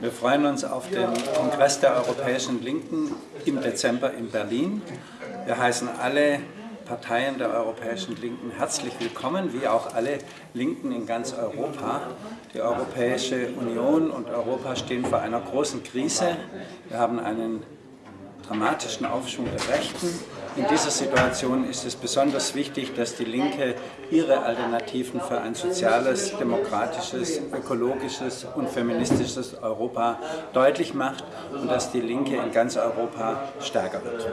Wir freuen uns auf den Kongress der Europäischen Linken im Dezember in Berlin. Wir heißen alle Parteien der Europäischen Linken herzlich willkommen, wie auch alle Linken in ganz Europa. Die Europäische Union und Europa stehen vor einer großen Krise. Wir haben einen dramatischen Aufschwung der Rechten. In dieser Situation ist es besonders wichtig, dass die Linke ihre Alternativen für ein soziales, demokratisches, ökologisches und feministisches Europa deutlich macht und dass die Linke in ganz Europa stärker wird.